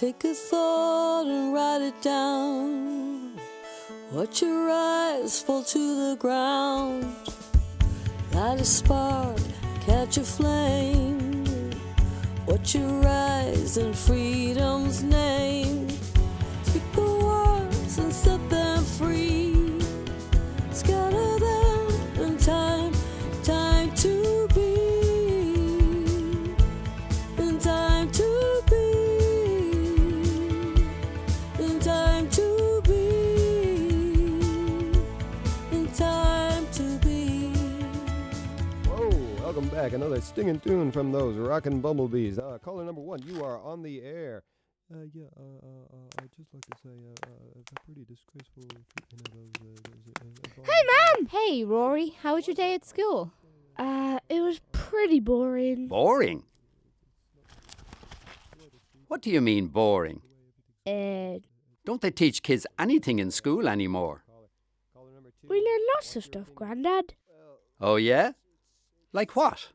Take a thought and write it down. Watch your eyes fall to the ground. Light a spark, catch a flame. Watch your rise in freedom's name. Back. Another stinging tune from those rockin' bumblebees. Uh, caller number one, you are on the air. Uh, yeah, uh, uh, uh, I'd just like to say, uh, uh, a pretty disgraceful treatment of those, uh, those, uh, Hey, Mum! Hey, Rory, how was your day at school? Uh, it was pretty boring. Boring? What do you mean, boring? Uh, Don't they teach kids anything in school anymore? we learn lots of stuff, Grandad. Oh, yeah? Like what?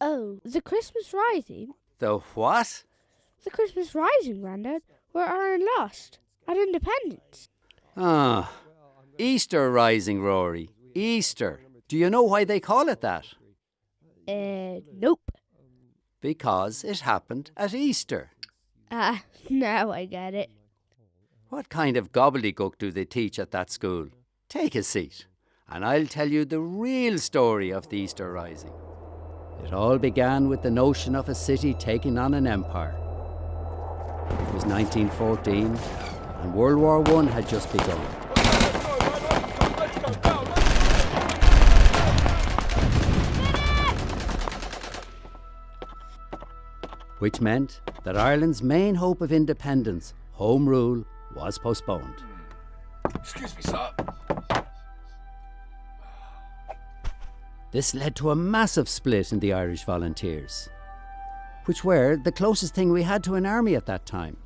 Oh, the Christmas Rising. The what? The Christmas Rising, Grandad, where Ireland lost at Independence. Ah, Easter rising, Rory. Easter. Do you know why they call it that? Uh, nope. Because it happened at Easter. Ah, now I get it. What kind of gobbledygook do they teach at that school? Take a seat, and I'll tell you the real story of the Easter Rising. It all began with the notion of a city taking on an empire. It was 1914, and World War I had just begun. Which meant that Ireland's main hope of independence, Home Rule, was postponed. Excuse me, sir. This led to a massive split in the Irish Volunteers, which were the closest thing we had to an army at that time.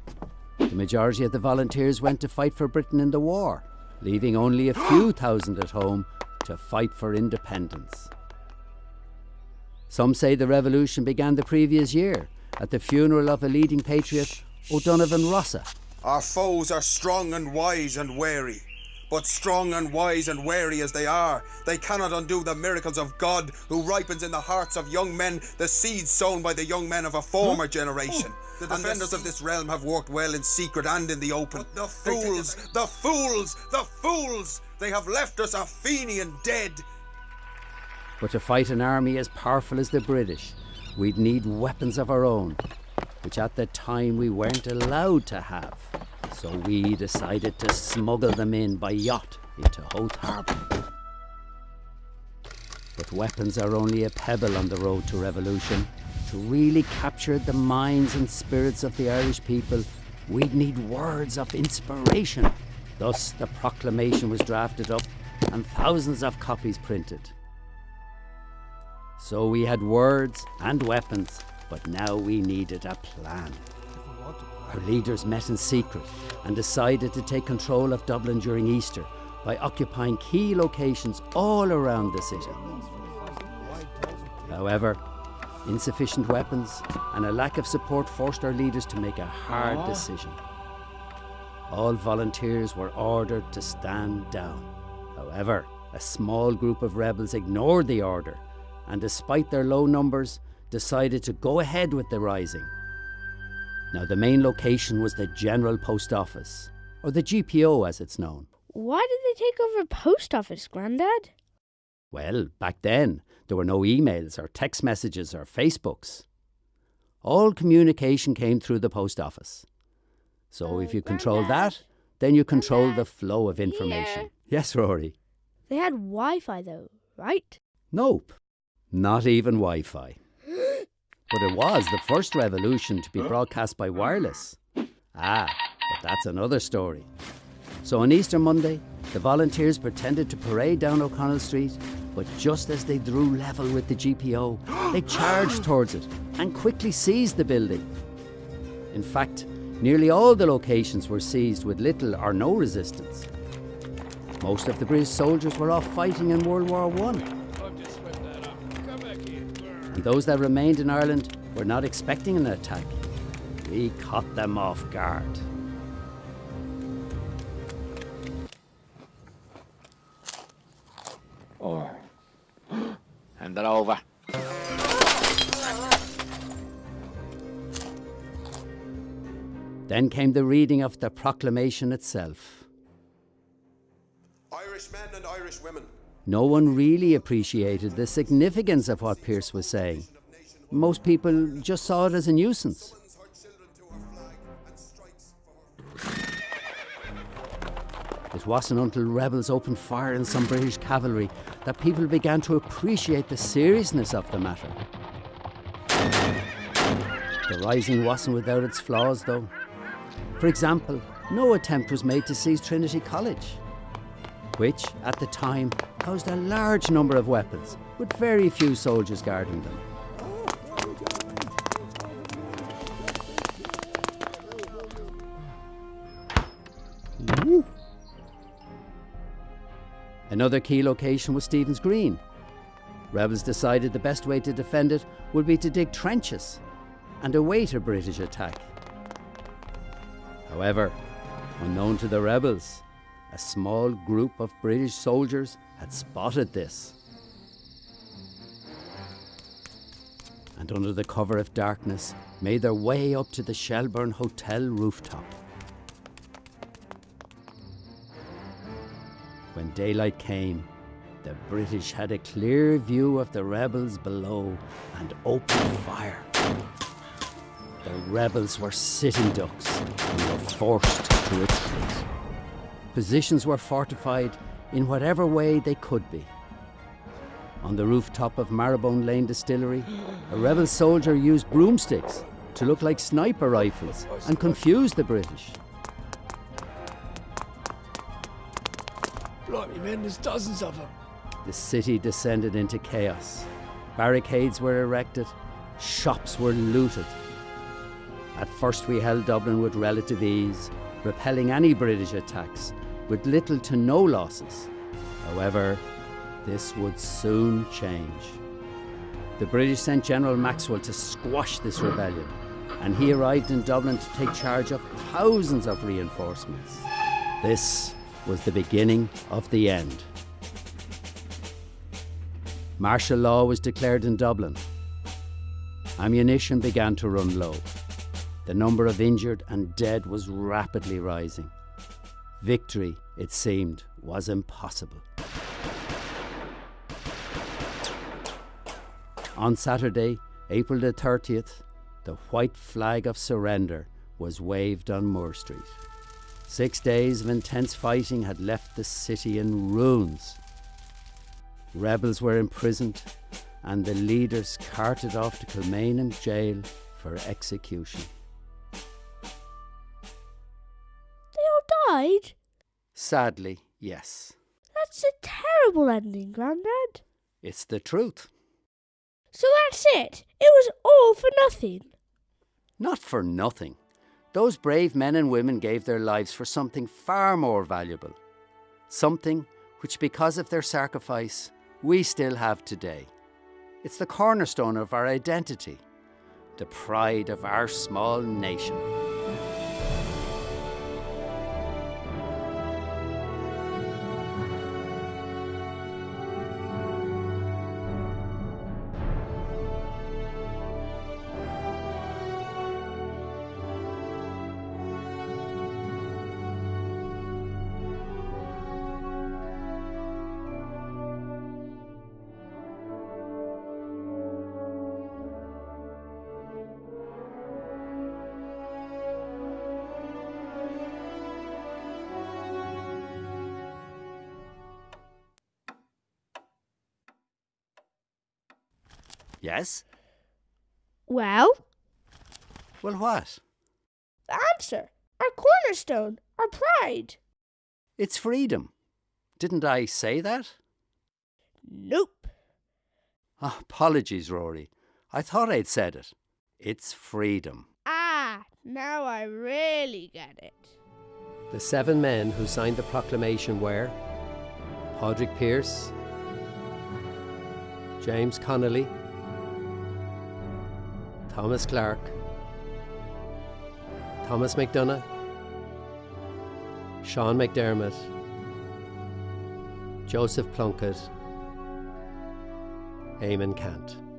The majority of the volunteers went to fight for Britain in the war, leaving only a few thousand at home to fight for independence. Some say the revolution began the previous year at the funeral of a leading patriot, O'Donovan Rossa. Our foes are strong and wise and wary. But strong and wise and wary as they are, they cannot undo the miracles of God who ripens in the hearts of young men the seeds sown by the young men of a former generation. Oh, the defenders of this realm have worked well in secret and in the open. The fools, the fools, the fools! They have left us our Fenian dead. But to fight an army as powerful as the British, we'd need weapons of our own, which at the time we weren't allowed to have. So we decided to smuggle them in by yacht into Howth Harbour. But weapons are only a pebble on the road to revolution. To really capture the minds and spirits of the Irish people, we'd need words of inspiration. Thus, the proclamation was drafted up and thousands of copies printed. So we had words and weapons, but now we needed a plan. Our leaders met in secret and decided to take control of Dublin during Easter by occupying key locations all around the city. However, insufficient weapons and a lack of support forced our leaders to make a hard ah. decision. All volunteers were ordered to stand down. However, a small group of rebels ignored the order and, despite their low numbers, decided to go ahead with the rising. Now, the main location was the General Post Office, or the GPO as it's known. Why did they take over post office, Grandad? Well, back then, there were no emails or text messages or Facebooks. All communication came through the post office. So oh, if you control that, then you control the flow of information. Yes, Rory. They had Wi-Fi though, right? Nope. Not even Wi Fi. But it was the first revolution to be broadcast by wireless. Ah, but that's another story. So on Easter Monday, the volunteers pretended to parade down O'Connell Street, but just as they drew level with the GPO, they charged towards it and quickly seized the building. In fact, nearly all the locations were seized with little or no resistance. Most of the British soldiers were off fighting in World War One. And those that remained in Ireland were not expecting an attack. We caught them off guard. Or. Hand it over. Then came the reading of the proclamation itself. Irish men and Irish women, No one really appreciated the significance of what Pearse was saying. Most people just saw it as a nuisance. It wasn't until rebels opened fire on some British cavalry that people began to appreciate the seriousness of the matter. The rising wasn't without its flaws, though. For example, no attempt was made to seize Trinity College, which, at the time, housed a large number of weapons, with very few soldiers guarding them. Another key location was Stephen's Green. Rebels decided the best way to defend it would be to dig trenches and await a British attack. However, unknown to the rebels, a small group of British soldiers had spotted this. And under the cover of darkness, made their way up to the Shelburne Hotel rooftop. When daylight came, the British had a clear view of the rebels below and opened fire. The rebels were sitting ducks and were forced to. Positions were fortified in whatever way they could be. On the rooftop of Marrowbone Lane Distillery, a rebel soldier used broomsticks to look like sniper rifles and confuse the British. Blimey, man, there's dozens of them. The city descended into chaos. Barricades were erected, shops were looted. At first, we held Dublin with relative ease, repelling any British attacks with little to no losses. However, this would soon change. The British sent General Maxwell to squash this rebellion, and he arrived in Dublin to take charge of thousands of reinforcements. This was the beginning of the end. Martial law was declared in Dublin. Ammunition began to run low. The number of injured and dead was rapidly rising. Victory, it seemed, was impossible. On Saturday, April the 30th, the white flag of surrender was waved on Moore Street. Six days of intense fighting had left the city in ruins. Rebels were imprisoned and the leaders carted off to Kilmainham jail for execution. Died? Sadly, yes. That's a terrible ending, Grandad. It's the truth. So that's it. It was all for nothing. Not for nothing. Those brave men and women gave their lives for something far more valuable. Something which, because of their sacrifice, we still have today. It's the cornerstone of our identity, the pride of our small nation. Yes? Well, Well, what? the answer. Our cornerstone. Our pride. It's freedom. Didn't I say that? Nope. Oh, apologies, Rory. I thought I'd said it. It's freedom. Ah, now I really get it. The seven men who signed the proclamation were Padraig Pearse, James Connolly, Thomas Clarke, Thomas MacDonagh, Sean McDermott, Joseph Plunkett, Eamonn Ceannt.